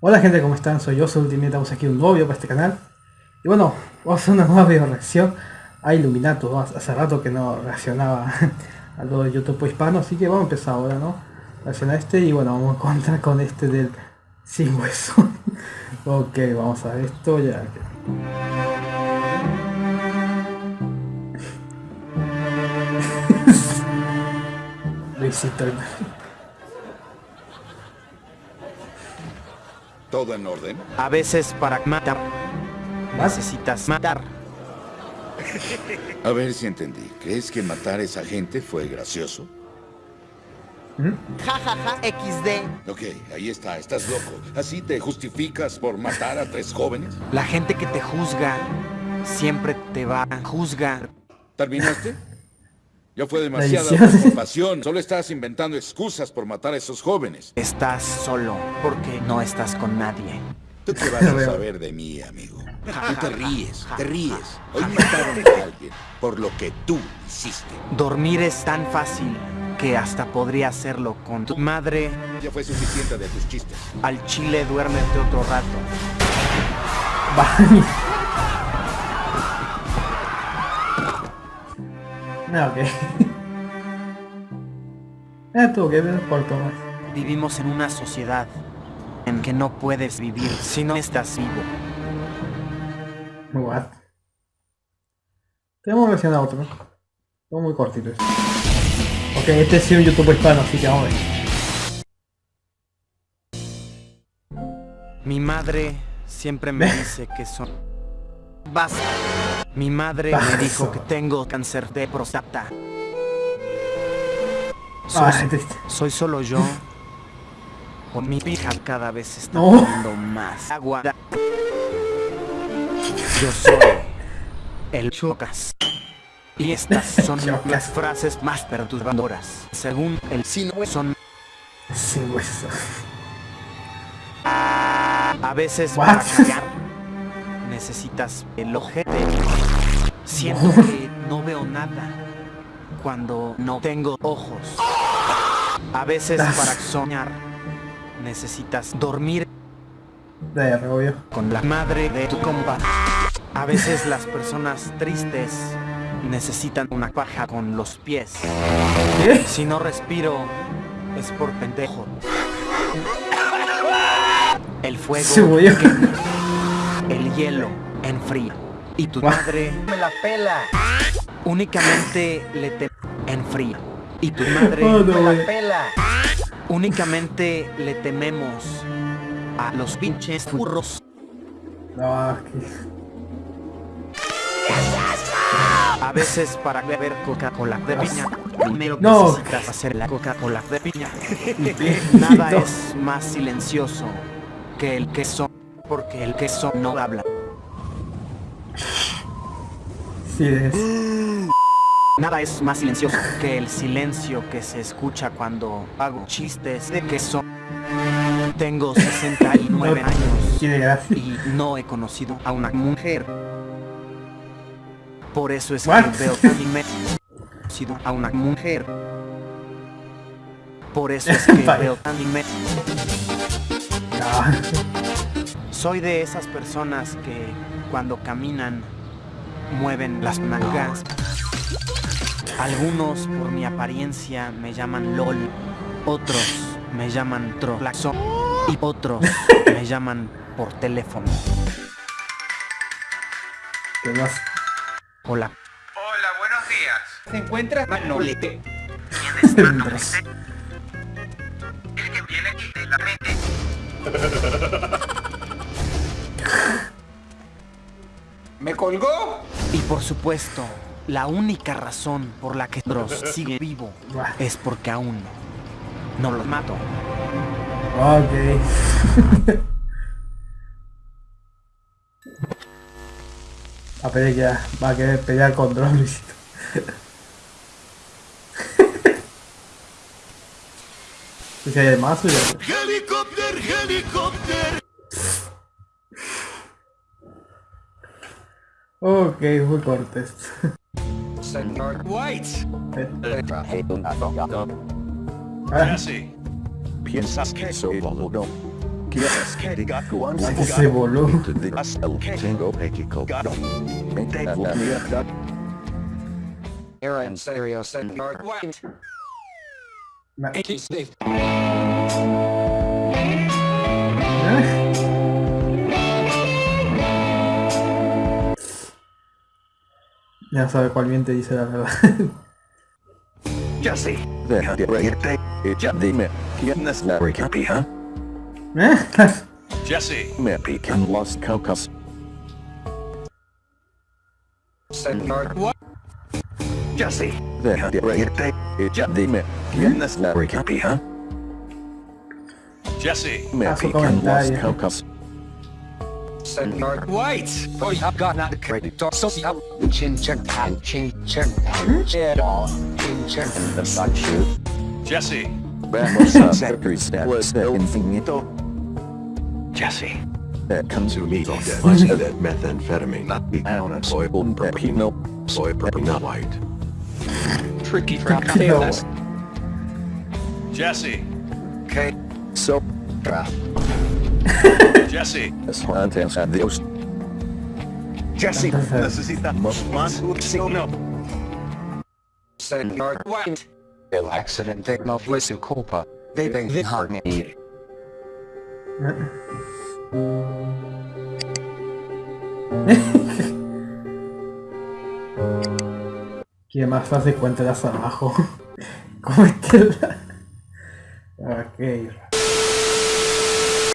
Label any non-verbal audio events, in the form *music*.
Hola gente, ¿cómo están? Soy yo, soy Ultimate, estamos aquí un nuevo video para este canal. Y bueno, vamos a hacer una nueva video reacción a Illuminato, ¿no? Hace rato que no reaccionaba *laughs* a lo de YouTube hispano, así que vamos a empezar ahora, ¿no? Reacciona este y bueno, vamos a encontrar con este del sin hueso. *laughs* ok, vamos a ver esto ya. Luisito *laughs* ¿Todo en orden? A veces para matar necesitas matar. A ver si entendí. ¿Crees que matar a esa gente fue gracioso? Ja, ja, ja, XD. Ok, ahí está, estás loco. ¿Así te justificas por matar a tres jóvenes? La gente que te juzga siempre te va a juzgar. ¿Terminaste? Ya fue demasiada preocupación. Solo estás inventando excusas por matar a esos jóvenes. Estás solo porque no estás con nadie. ¿Tú qué vas a *laughs* saber de mí, amigo? Tú te ríes, te ríes. Hoy mataron a alguien por lo que tú hiciste. Dormir es tan fácil que hasta podría hacerlo con tu madre. Ya fue suficiente de tus chistes. Al chile duérmete otro rato. Vaya. Ah, ok. *laughs* Ah, tuvo que ver por más. Vivimos en una sociedad en que no puedes vivir si no estás vivo. What? Tenemos versión a otro. Todo muy cortito. este. Ok, este es un YouTube hispano, así que vamos a ver. Mi madre siempre me *laughs* dice que son... Basta. Mi madre me dijo que tengo cáncer de próstata. Soy, solo yo. O mi hija cada vez está No. más agua. Yo soy el Chocas. Y estas *laughs* son las frases más perturbadoras. Según el sino son Sin hueso. A veces para necesitas el ojete. Siento que no veo nada cuando no tengo ojos. A veces para soñar necesitas dormir con la madre de tu compa. A veces las personas tristes necesitan una paja con los pies. Si no respiro es por pendejo. El fuego Se hielo enfría y tu madre me la pela. Únicamente le te enfría y tu madre Oh, no, me la pela. Únicamente le tememos a los pinches furros. No. A veces para beber Coca-Cola de piña, primero No. necesitas hacer la Coca-Cola de piña. *laughs* Nada Nada es más silencioso que el queso, porque el queso no habla. Es. Nada es más silencioso que el silencio que se escucha cuando hago chistes de queso. Tengo 69 años y no he conocido a una mujer. Por eso es What? que veo anime. He conocido a una mujer. Por eso es que *laughs* veo anime. No. Soy de esas personas que cuando caminan mueven las nalgas. Algunos por mi apariencia me llaman LOL, otros me llaman Trolaxo y otros *laughs* me llaman por teléfono. ¿Qué más? Hola. Hola, buenos días. ¿Se encuentra Manolete? ¿Quién es. El que viene aquí de la mente. *laughs* ¿Me colgó? Y por supuesto, la única razón por la que Dross sigue vivo *laughs* es porque aún no los mato. Ok. *laughs* A pelear ya. Va a querer pelear con Drone, Luisito. Si hay más o ya. ¡Helicóptero, helicóptero! Ok, muy corto esto. Señor White. Eh, traje un abogado. ah, ¿Piensas que soy boludo? Ese boludo. Era en serio, señor White. Ma- Steve. Ya sabe cuál bien te dice la verdad. *laughs* Jesse, deja de reírte. Ya dime, ¿quién es la Ricky, huh? ¿Eh? Jesse, Me pican los cocos. Señor. Jesse, deja de reírte. Ya dime, ¿quién es la Ricky, huh? Jesse, Me pican los comentario. Cocos. Señor White. Hoy ha ganado crédito social. Chin chin pan chin chin pan chin chin chin *laughs* in the sunshine. Jesse, Vamos a hacer cristales de infinito. Jesse, de consumido de methamphetamine. Ahora soy un pepino. Soy pepino white. Tricky from No. Kansas. Jesse, K. So, *laughs* Jesse, es antes a Dios. Jesse. Necesitamos más oxígeno. Señor White. El accidente no fue su culpa. Deben dejarme ir. *laughs* ¿Quién más fácil cuéntalas abajo? *laughs* ¿Cómo está la... *laughs* Ok.